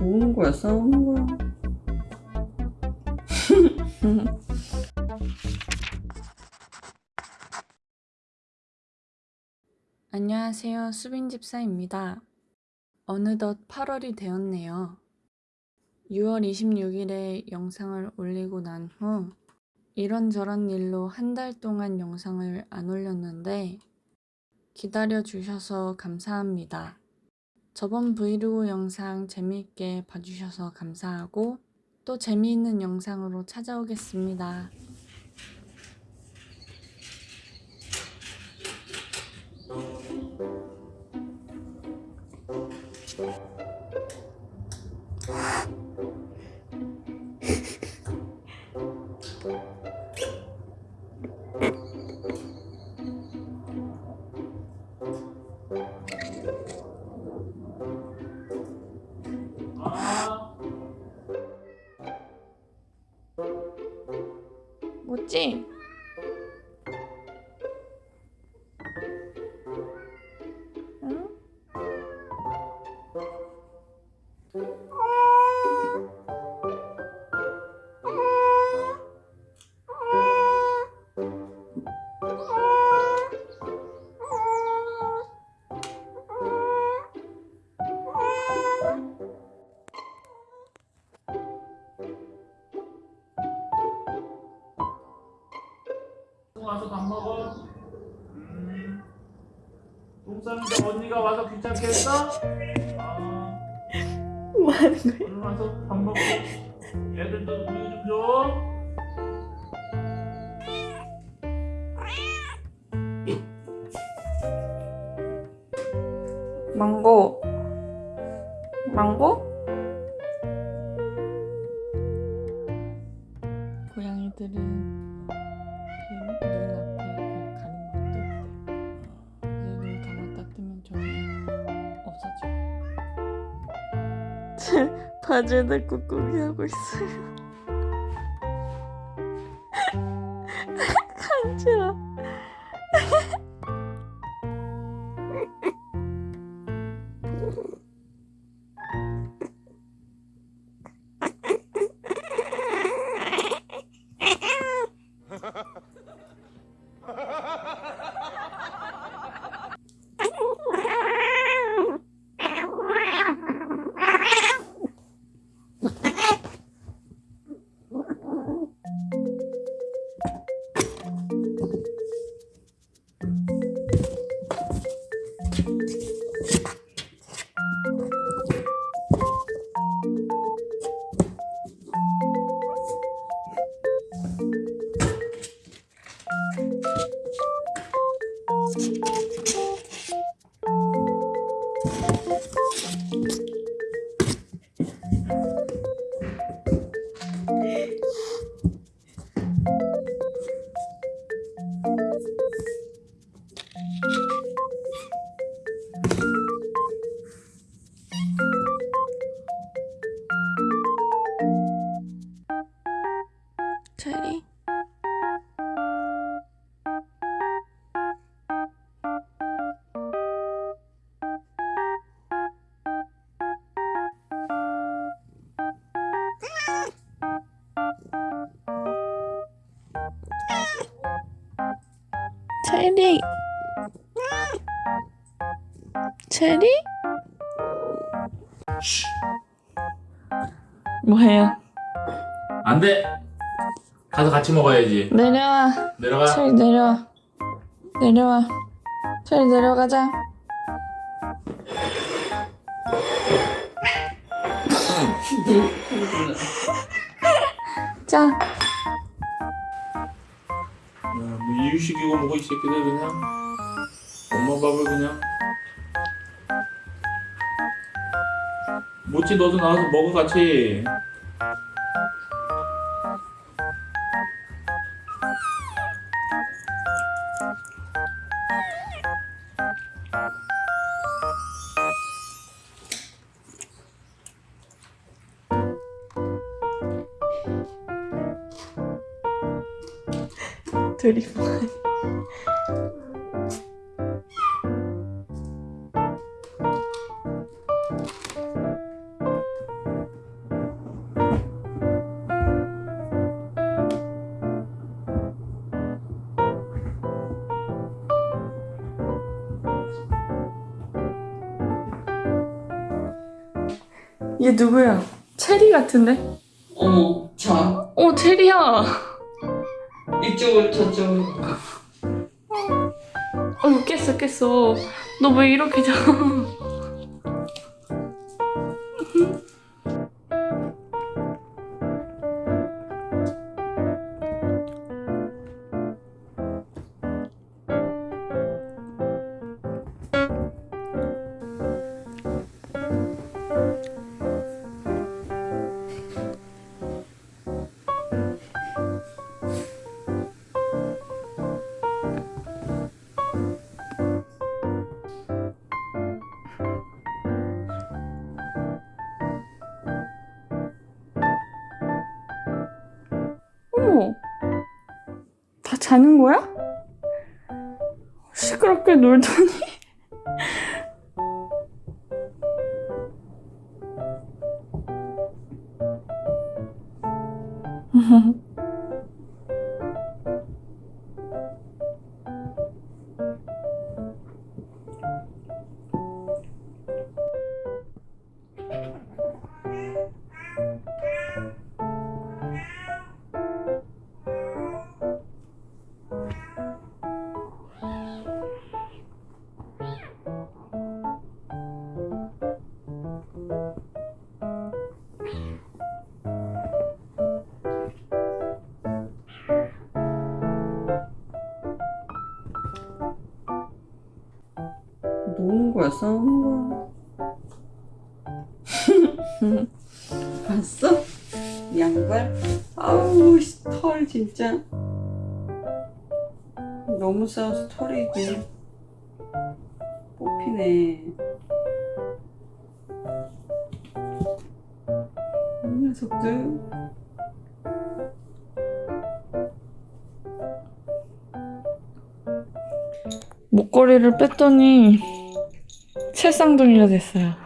뭐하는 거야 싸우는 거야 안녕하세요. 수빈집사입니다. 어느덧 8월이 되었네요. 6월 26일에 영상을 올리고 난 후 이런저런 일로 한 달 동안 영상을 안 올렸는데 기다려 주셔서 감사합니다. 저번 브이로그 영상 재미있게 봐주셔서 감사하고 또 재미있는 영상으로 찾아오겠습니다. 뭐 똥 싸는데 언니가 와서 귀찮게 했어? 아. 뭐 하는 거야? 얼른 와서 밥 먹고. 애들도 우유 좀 줘. 망고 망고? 고양이들은 없어져 바지에다 꾹꾹이 하고 있어요. 간지러 체리 체리 체리 뭐해요? 안 돼. 가서 같이 먹어야지. 내려와 내려가. 체리 내려와 내려와. 체리 내려가자. 자. 야, 뭐 이유식이고 뭐고 이 새끼들 그냥. 엄마 밥을 그냥. 모찌 너도 나와서 먹어 같이 둘이 뭐해 얘 누구야? 체리 같은데? 어머, 자. 어, 체리야. 이쪽으로 저쪽으로. 어 깼어 깼어. 너 왜 이렇게 자? 자는 거야? 시끄럽게 놀더니. 거야. 봤어? 양발? 아우, 씨, 털 진짜. 너무 싸워서 털이 이게 뽑히네. 이 녀석들. 목걸이를 뺐더니 칠쌍둥이가 됐어요.